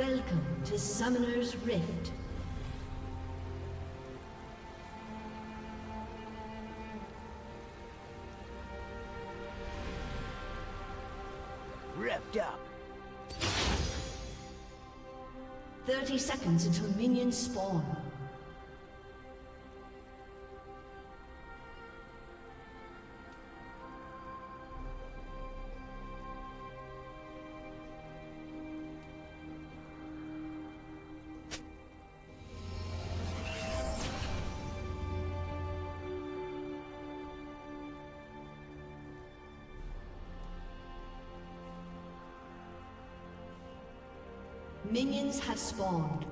Welcome to Summoner's Rift. Revved up. 30 seconds until minions spawn. Minions have spawned.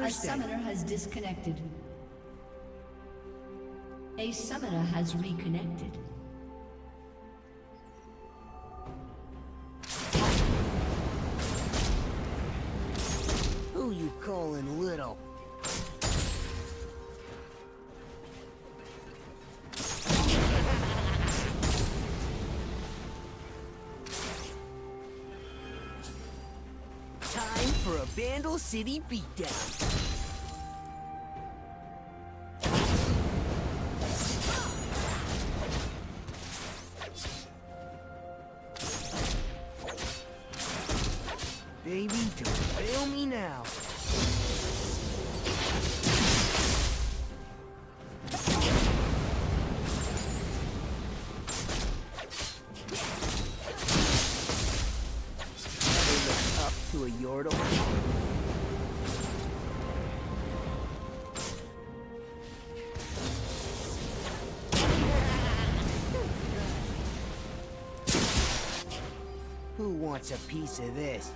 A summoner has disconnected. A summoner has reconnected. City beatdown. Baby, don't fail me now. Up to a Yordle? Wants a piece of this?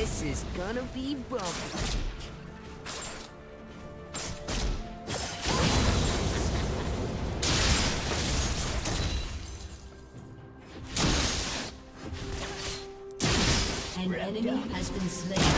This is gonna be bumpy. An enemy has been slain.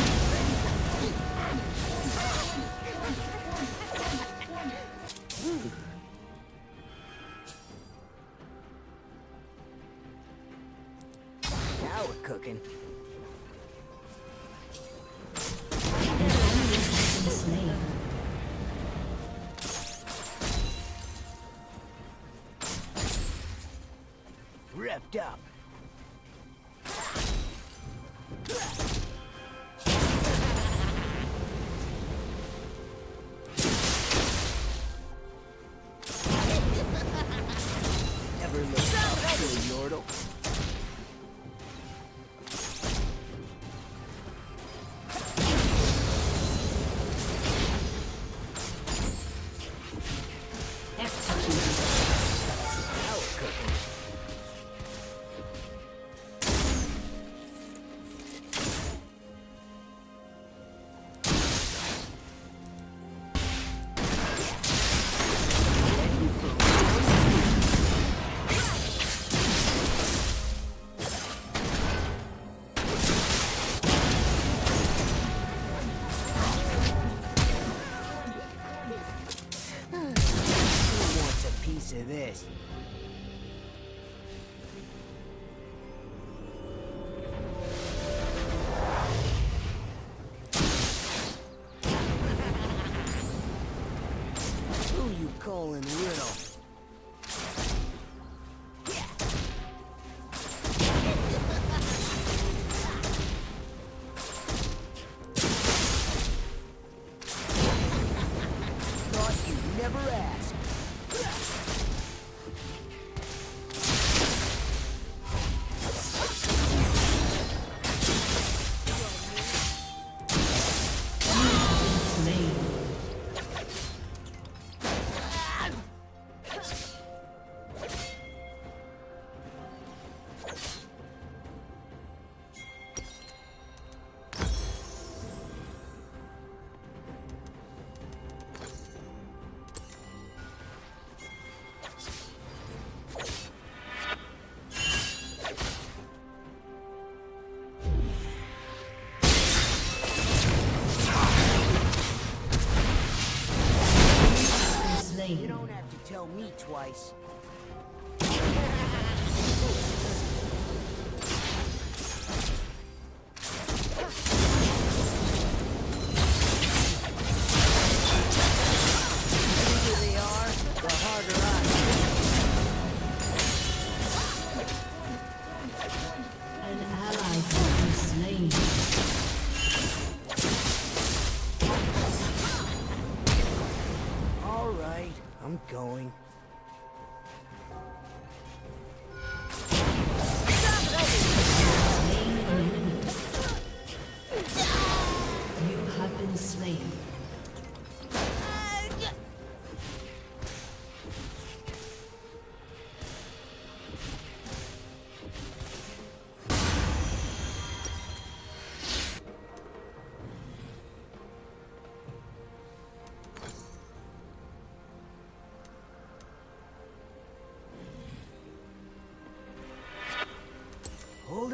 Twice.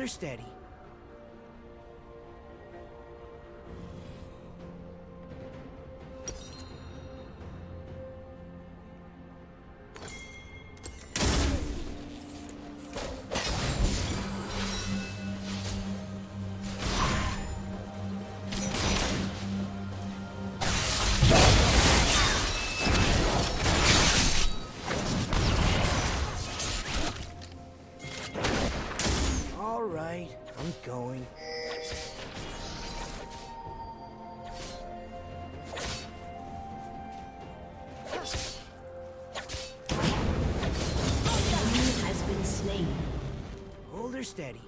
Hold steady.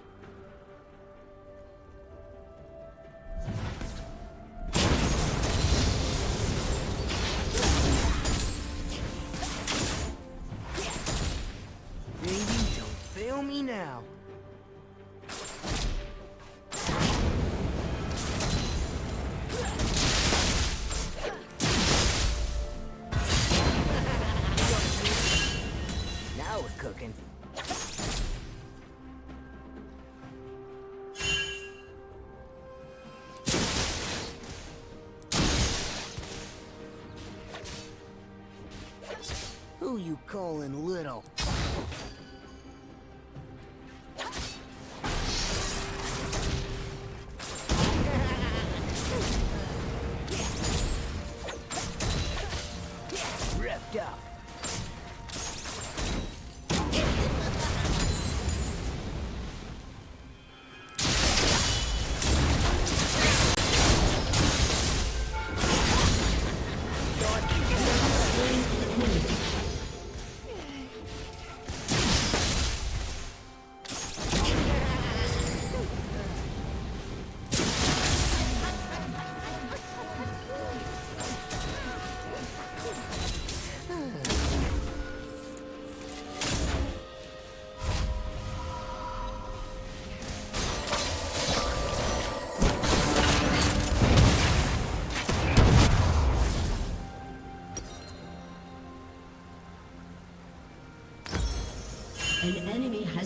Baby, don't fail me now. Now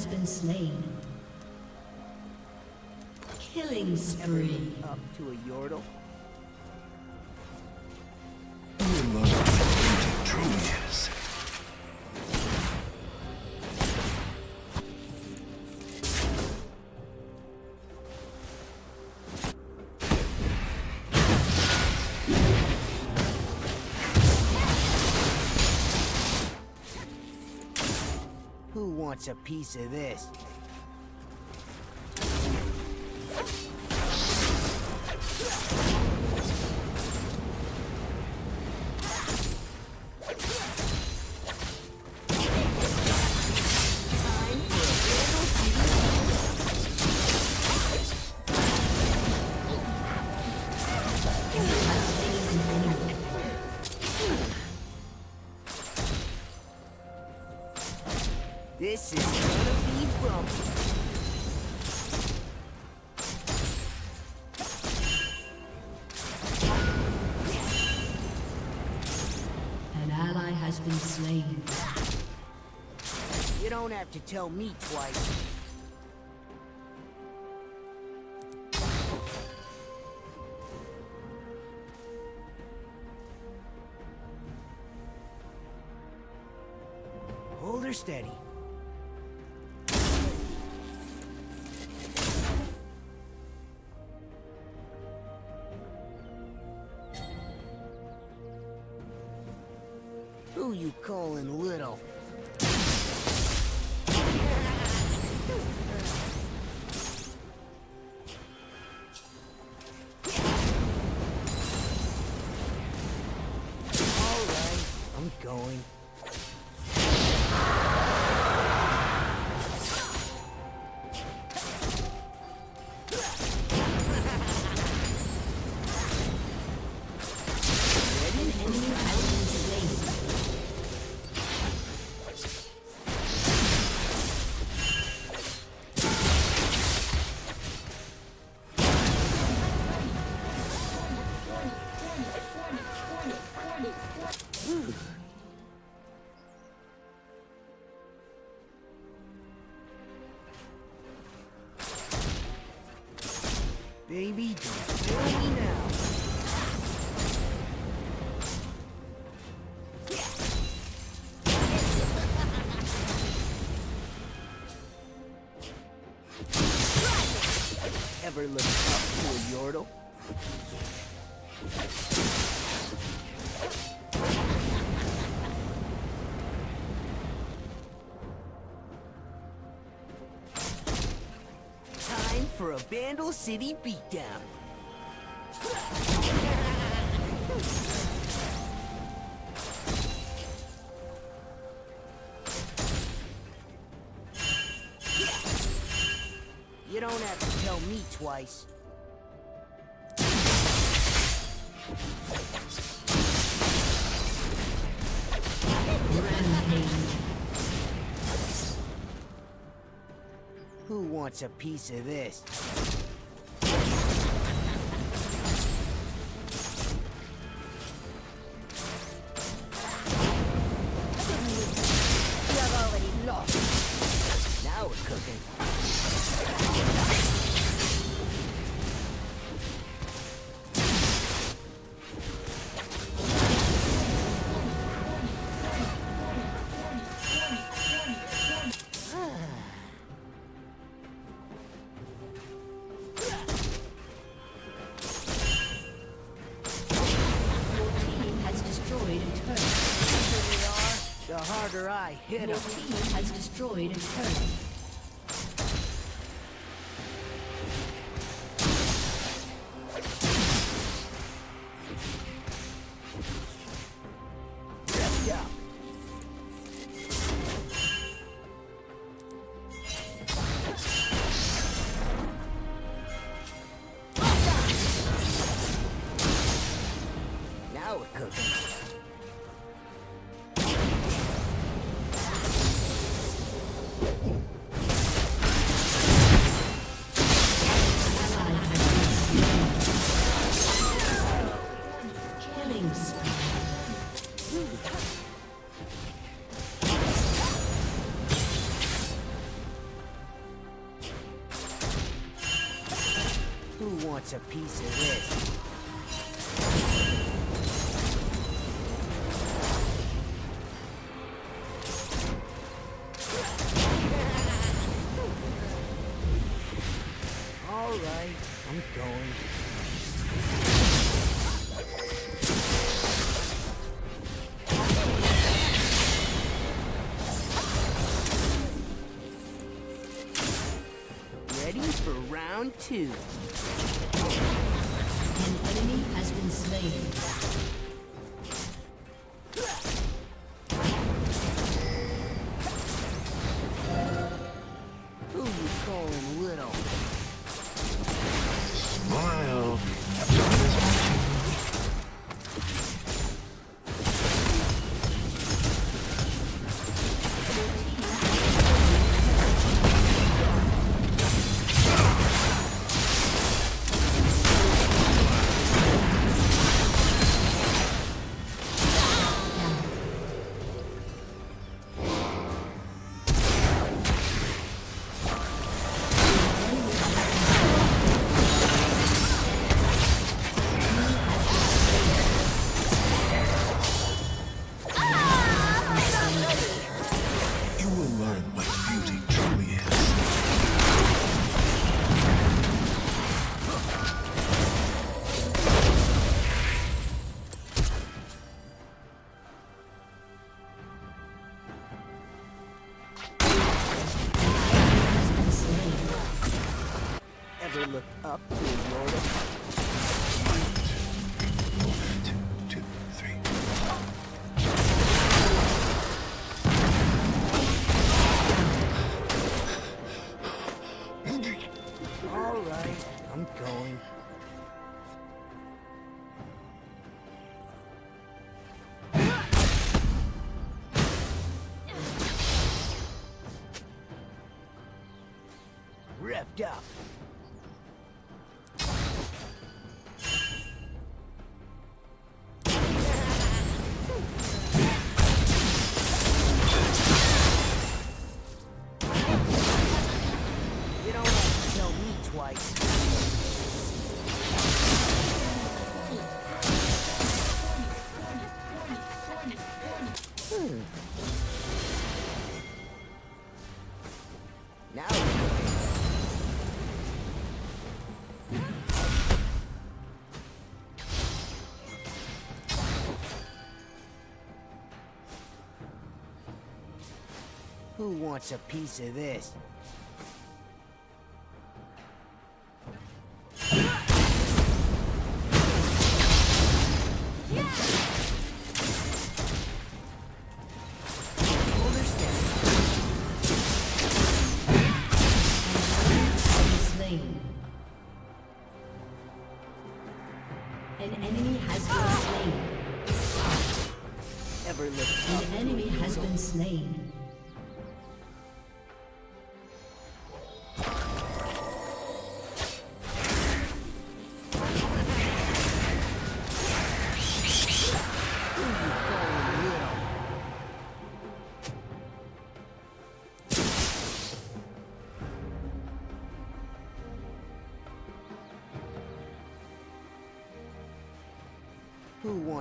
has been slain. Killing spree. Up to a Yordle? Who wants a piece of this? To tell me twice. Hold her steady. Who you calling little? Ever look up to a Yordle? Time for a Bandle City beatdown. Twice. Who wants a piece of this? I hit Your 'em. team has destroyed a turret. All right, I'm going. round two. teams. Who wants a piece of this?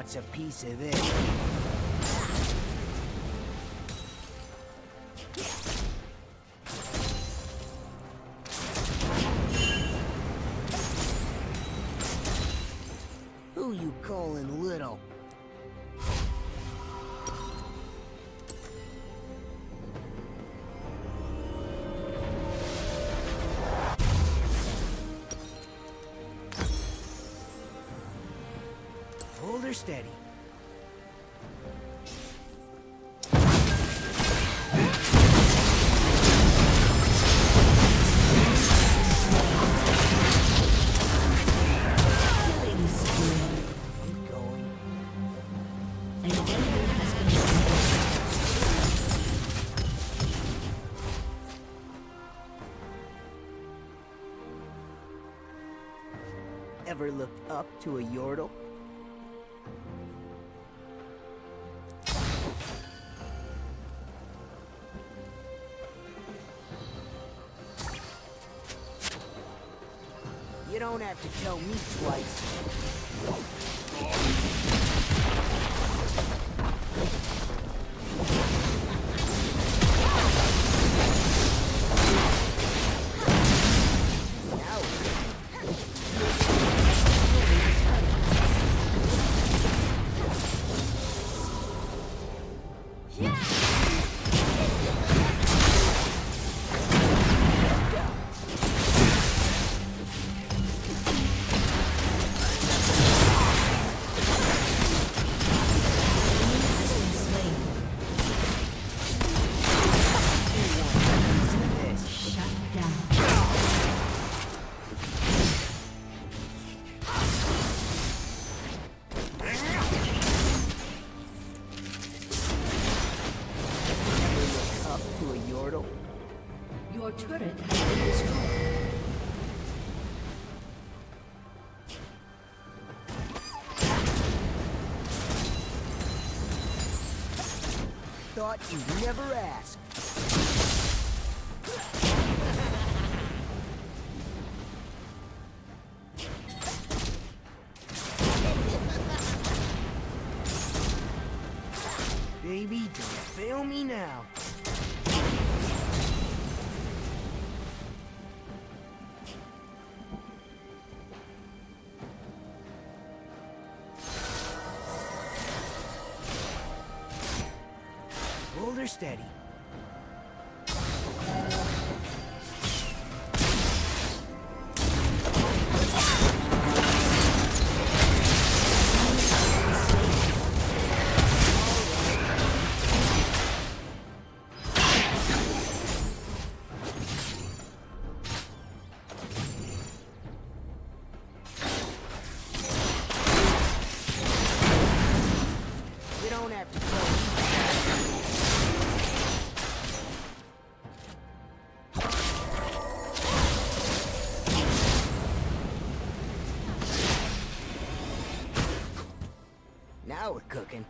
wants a piece of this. ever looked up to a Yordle? You don't have to tell me twice. Your turret has been destroyed. Thought you'd never ask. Baby, don't fail me now. Hold her steady. Don't have to tell. Now we're cooking.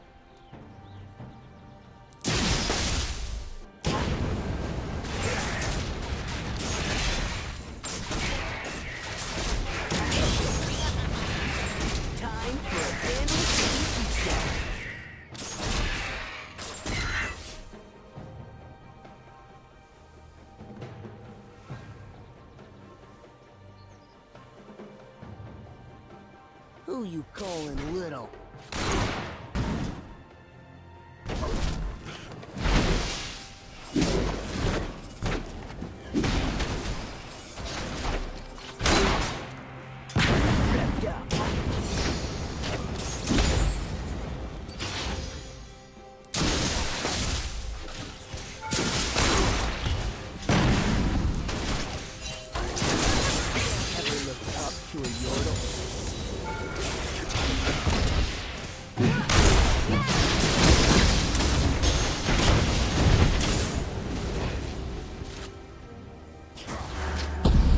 Who you calling little? To a yordle?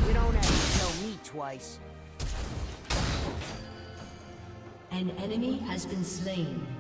You don't have to tell me twice. An enemy has been slain.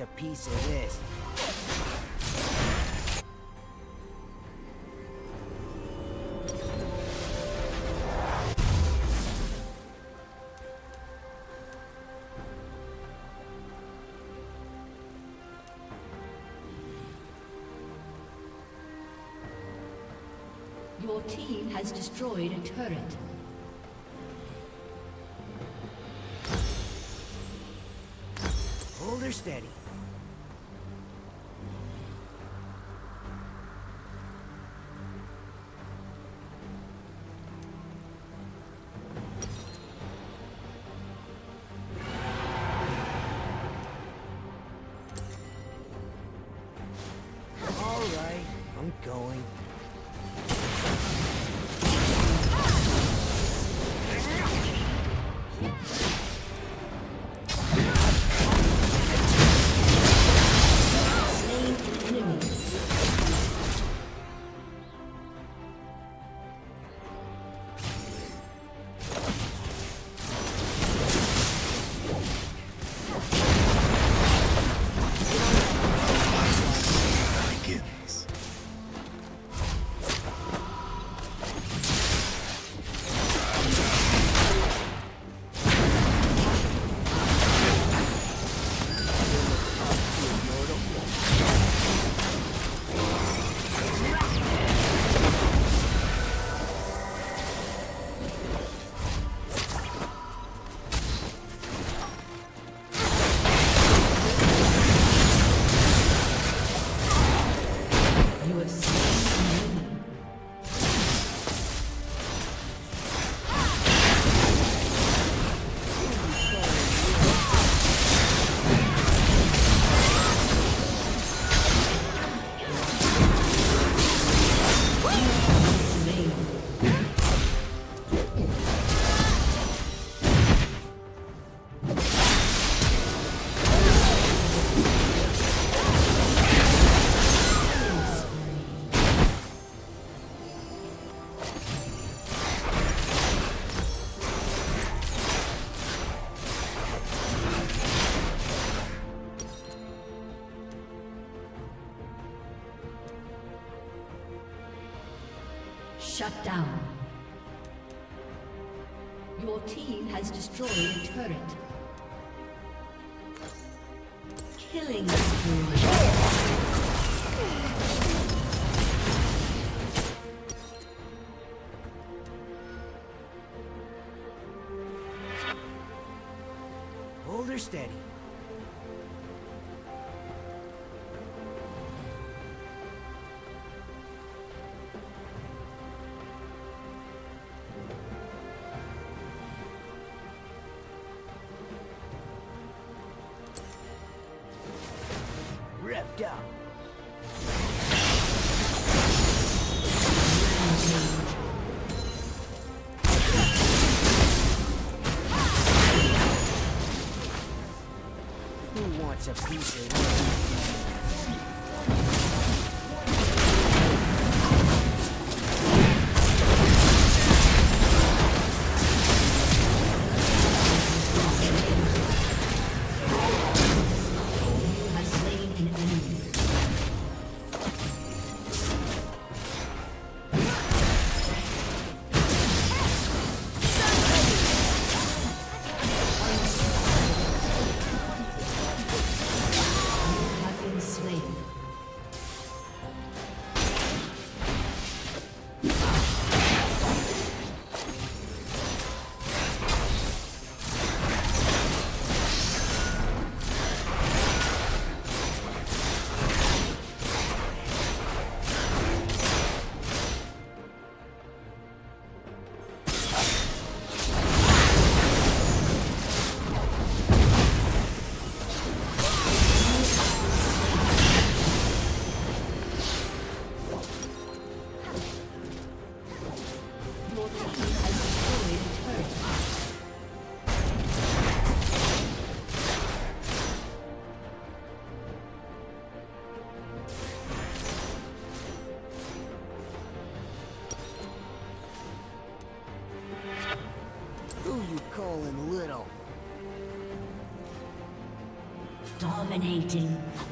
A piece of this? Your team has destroyed a turret. Hold her steady. Shut down. Your team has destroyed a turret. Killing spree. Dominating.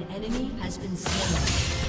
An enemy has been slain.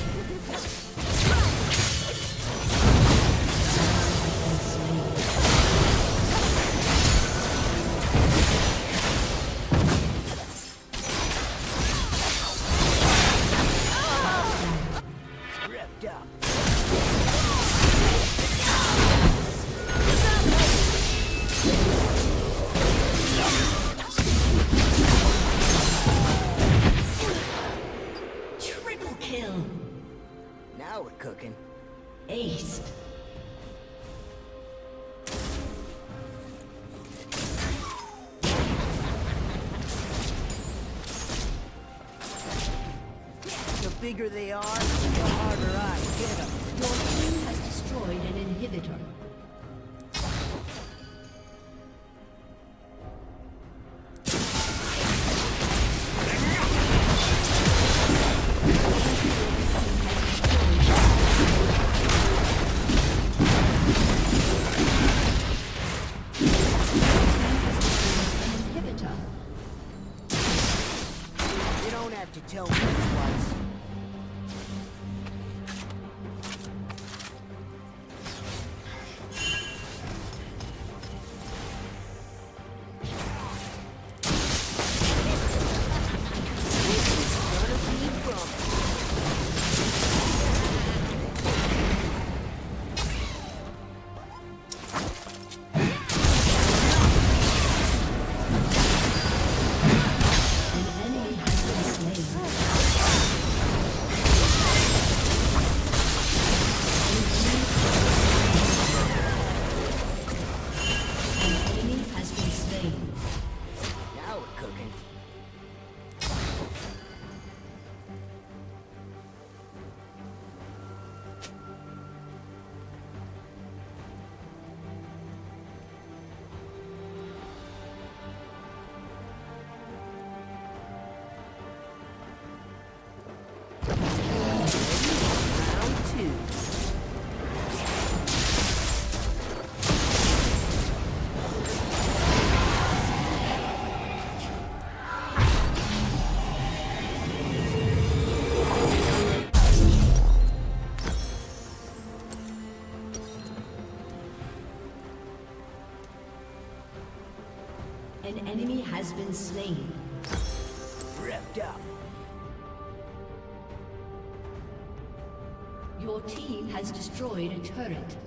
Bigger they are, the harder I hit them. Your team has destroyed an inhibitor. Inhibitor. Don't have to tell me been slain. Up. Your team has destroyed a turret.